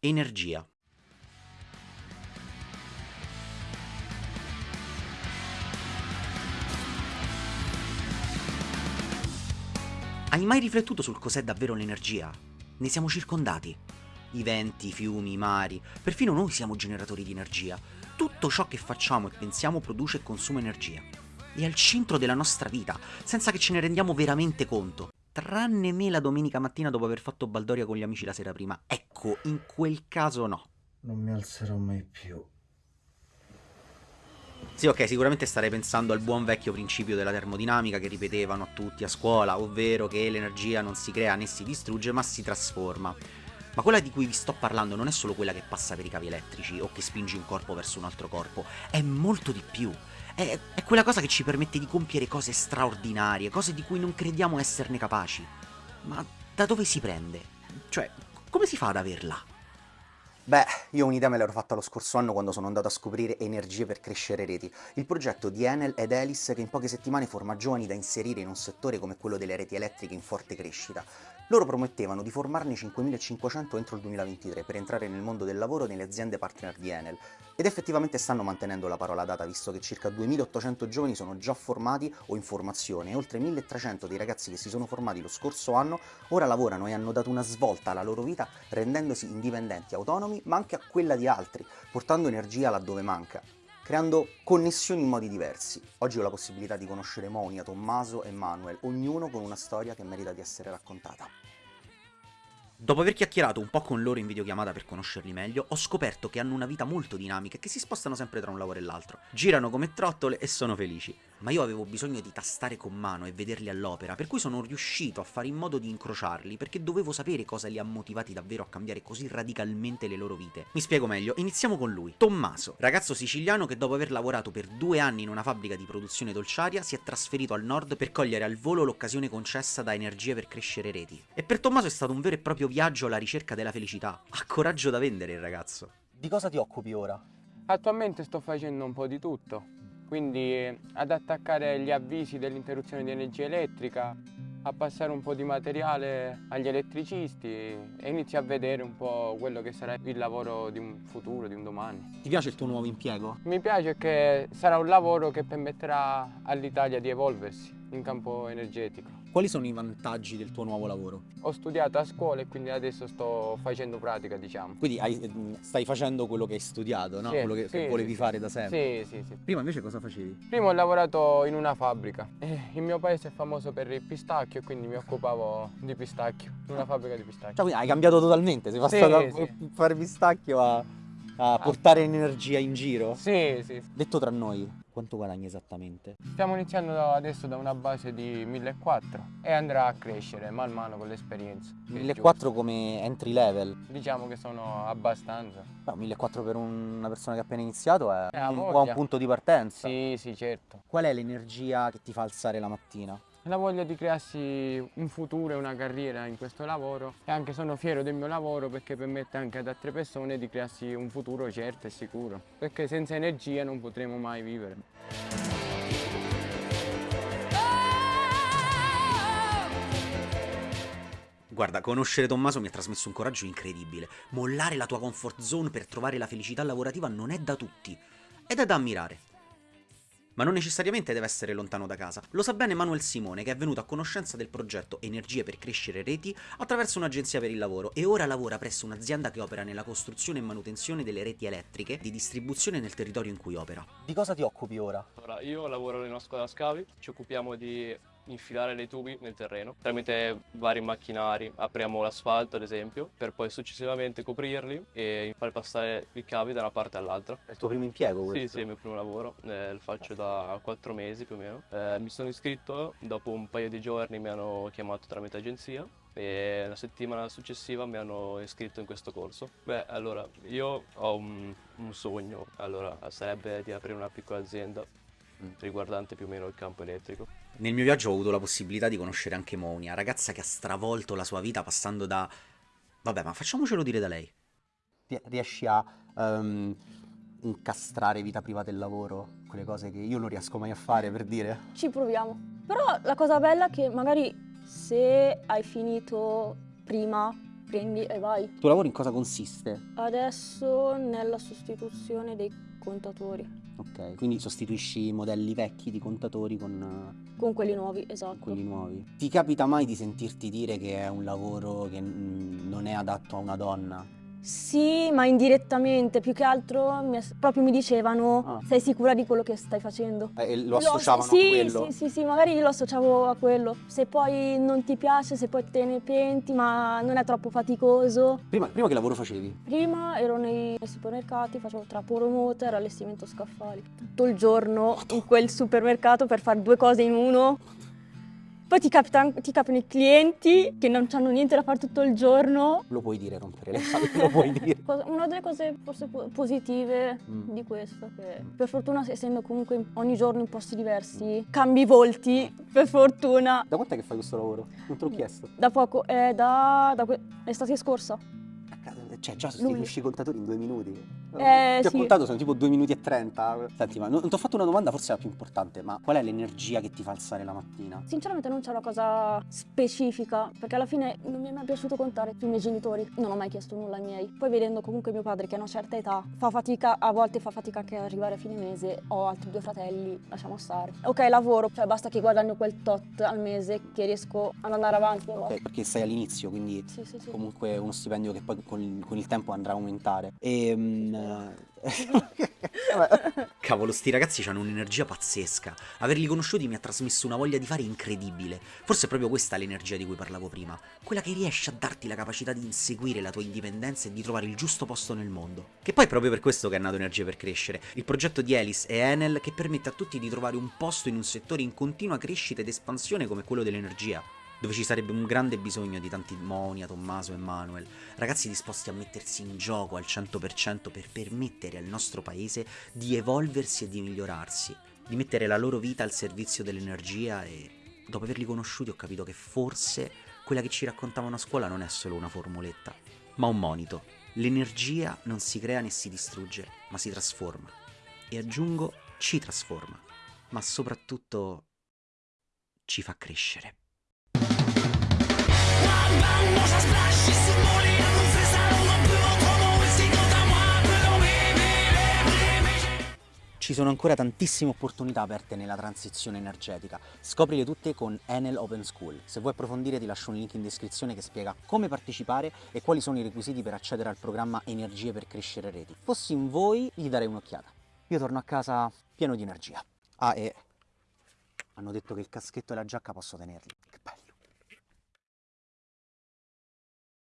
Energia. Hai mai riflettuto sul cos'è davvero l'energia? Ne siamo circondati. I venti, i fiumi, i mari, perfino noi siamo generatori di energia. Tutto ciò che facciamo e pensiamo produce e consuma energia. È al centro della nostra vita, senza che ce ne rendiamo veramente conto. Tranne me la domenica mattina dopo aver fatto baldoria con gli amici la sera prima. Ecco, in quel caso no. Non mi alzerò mai più. Sì, ok, sicuramente starei pensando al buon vecchio principio della termodinamica che ripetevano a tutti a scuola, ovvero che l'energia non si crea né si distrugge, ma si trasforma. Ma quella di cui vi sto parlando non è solo quella che passa per i cavi elettrici o che spinge un corpo verso un altro corpo, è molto di più. È, è quella cosa che ci permette di compiere cose straordinarie, cose di cui non crediamo esserne capaci. Ma da dove si prende? Cioè, come si fa ad averla? Beh, io un'idea me l'ero fatta lo scorso anno quando sono andato a scoprire Energie per crescere reti, il progetto di Enel ed Elis che in poche settimane forma giovani da inserire in un settore come quello delle reti elettriche in forte crescita. Loro promettevano di formarne 5.500 entro il 2023 per entrare nel mondo del lavoro nelle aziende partner di Enel, ed effettivamente stanno mantenendo la parola data visto che circa 2.800 giovani sono già formati o in formazione e oltre 1.300 dei ragazzi che si sono formati lo scorso anno ora lavorano e hanno dato una svolta alla loro vita rendendosi indipendenti, autonomi ma anche a quella di altri, portando energia laddove manca, creando connessioni in modi diversi. Oggi ho la possibilità di conoscere Monia, Tommaso e Manuel, ognuno con una storia che merita di essere raccontata. Dopo aver chiacchierato un po' con loro in videochiamata per conoscerli meglio, ho scoperto che hanno una vita molto dinamica e che si spostano sempre tra un lavoro e l'altro. Girano come trottole e sono felici. Ma io avevo bisogno di tastare con mano e vederli all'opera, per cui sono riuscito a fare in modo di incrociarli, perché dovevo sapere cosa li ha motivati davvero a cambiare così radicalmente le loro vite. Mi spiego meglio, iniziamo con lui. Tommaso, ragazzo siciliano che dopo aver lavorato per due anni in una fabbrica di produzione dolciaria si è trasferito al nord per cogliere al volo l'occasione concessa da Energie per crescere reti. E per Tommaso è stato un vero e proprio viaggio alla ricerca della felicità. Ha coraggio da vendere il ragazzo. Di cosa ti occupi ora? Attualmente sto facendo un po' di tutto, quindi ad attaccare gli avvisi dell'interruzione di energia elettrica, a passare un po' di materiale agli elettricisti e inizi a vedere un po' quello che sarà il lavoro di un futuro, di un domani. Ti piace il tuo nuovo impiego? Mi piace che sarà un lavoro che permetterà all'Italia di evolversi in campo energetico. Quali sono i vantaggi del tuo nuovo lavoro? Ho studiato a scuola e quindi adesso sto facendo pratica, diciamo. Quindi hai, mm, stai facendo quello che hai studiato, no? Sì, quello che, sì, che volevi sì, fare da sempre. Sì, sì, sì. Prima invece cosa facevi? Prima ho lavorato in una fabbrica. Eh, il mio paese è famoso per il pistacchio e quindi mi occupavo di pistacchio, in una fabbrica di pistacchio. Cioè, quindi hai cambiato totalmente, sei passato da sì. fare pistacchio a, a portare energia in giro? Sì, sì. Detto tra noi, quanto guadagni esattamente? Stiamo iniziando adesso da una base di 1400 e andrà a crescere man mano con l'esperienza. che è 1400 come entry level? Diciamo che sono abbastanza. No, 1400 per una persona che ha appena iniziato è ha un buon punto di partenza. Sì, sì, certo. Qual è l'energia che ti fa alzare la mattina? La voglia di crearsi un futuro e una carriera in questo lavoro e anche sono fiero del mio lavoro perché permette anche ad altre persone di crearsi un futuro certo e sicuro. Perché senza energia non potremo mai vivere. Guarda, conoscere Tommaso mi ha trasmesso un coraggio incredibile. Mollare la tua comfort zone per trovare la felicità lavorativa non è da tutti. Ed è da ammirare. Ma non necessariamente deve essere lontano da casa. Lo sa bene Manuel Simone, che è venuto a conoscenza del progetto Energie per crescere reti attraverso un'agenzia per il lavoro e ora lavora presso un'azienda che opera nella costruzione e manutenzione delle reti elettriche di distribuzione nel territorio in cui opera. Di cosa ti occupi ora? Allora, io lavoro una squadra scavi, ci occupiamo di infilare dei tubi nel terreno tramite vari macchinari, apriamo l'asfalto ad esempio, per poi successivamente coprirli e far passare i cavi da una parte all'altra. È il tuo primo impiego questo? Sì, sì, è il mio primo lavoro, eh, lo faccio da quattro mesi più o meno. Eh, mi sono iscritto, dopo un paio di giorni mi hanno chiamato tramite agenzia e la settimana successiva mi hanno iscritto in questo corso. Beh, allora, io ho un, un sogno, allora sarebbe di aprire una piccola azienda riguardante più o meno il campo elettrico. Nel mio viaggio ho avuto la possibilità di conoscere anche Monia, ragazza che ha stravolto la sua vita passando da... Vabbè, ma facciamocelo dire da lei. Riesci a ehm, incastrare vita privata e lavoro? Quelle cose che io non riesco mai a fare, per dire. Ci proviamo. Però la cosa bella è che magari se hai finito prima prendi e vai. Il tuo lavoro in cosa consiste? Adesso nella sostituzione dei contatori, Ok, quindi sostituisci modelli vecchi di contatori con con quelli nuovi, esatto. quelli nuovi. Ti capita mai di sentirti dire che è un lavoro che mm, non è adatto a una donna? Sì, ma indirettamente, più che altro mi- proprio mi dicevano Ah. sei sicura di quello che stai facendo? Eh, e lo associavano sì, a quello? Sì, sì, sì, magari io lo associavo a quello. Se poi non ti piace, se poi te ne penti, ma non è troppo faticoso. Prima, prima che lavoro facevi? Prima ero nei, nei supermercati, facevo tra promoter, allestimento scaffali. Tutto il giorno in quel supermercato per fare due cose in uno. Poi ti, capita- ti capitano i clienti che non hanno niente da fare tutto il giorno. Lo puoi dire, rompere le palle, lo puoi dire. Una delle cose forse po- positive Mm. di questo, che per fortuna essendo comunque ogni giorno in posti diversi, cambi volti, per fortuna. Da quant'è che fai questo lavoro? Non te l'ho chiesto. Da poco, è da, da que- estate scorsa. Cioè, già sostituisci i contatori in due minuti. Eh, Ti ho sì. contato, sono tipo due minuti e trenta. Senti, ma non, non ti ho fatto una domanda, forse la più importante, ma qual è l'energia che ti fa alzare la mattina? Sinceramente non c'è una cosa specifica, perché alla fine non mi è mai piaciuto contare sui miei genitori, non ho mai chiesto nulla ai miei. Poi vedendo comunque mio padre che a una certa età fa fatica, a volte fa fatica anche ad arrivare a fine mese, ho altri due fratelli, lasciamo stare. Ok, lavoro, cioè basta che guadagno quel tot al mese che riesco ad andare avanti. Ok, perché sei all'inizio, quindi Sì, sì, comunque uno stipendio che poi con il, con il tempo andrà a aumentare. E. Cavolo, sti ragazzi hanno un'energia pazzesca. Averli conosciuti mi ha trasmesso una voglia di fare incredibile. Forse è proprio questa l'energia di cui parlavo prima. Quella che riesce a darti la capacità di inseguire la tua indipendenza e di trovare il giusto posto nel mondo. Che poi è proprio per questo che è nato Energia per Crescere, il progetto di Elis e Enel che permette a tutti di trovare un posto in un settore in continua crescita ed espansione come quello dell'energia dove ci sarebbe un grande bisogno di tanti Monia, Tommaso e Manuel, ragazzi disposti a mettersi in gioco al 100% per permettere al nostro paese di evolversi e di migliorarsi, di mettere la loro vita al servizio dell'energia e dopo averli conosciuti ho capito che forse quella che ci raccontavano a scuola non è solo una formuletta, ma un monito. L'energia non si crea né si distrugge, ma si trasforma. E aggiungo, ci trasforma, ma soprattutto ci fa crescere. Ci sono ancora tantissime opportunità aperte nella transizione energetica. Scoprile tutte con Enel Open School. Se vuoi approfondire ti lascio un link in descrizione che spiega come partecipare e quali sono i requisiti per accedere al programma Energie per crescere reti. Fossi in voi gli darei un'occhiata. Io torno a casa pieno di energia. Ah, e hanno detto che il caschetto e la giacca posso tenerli.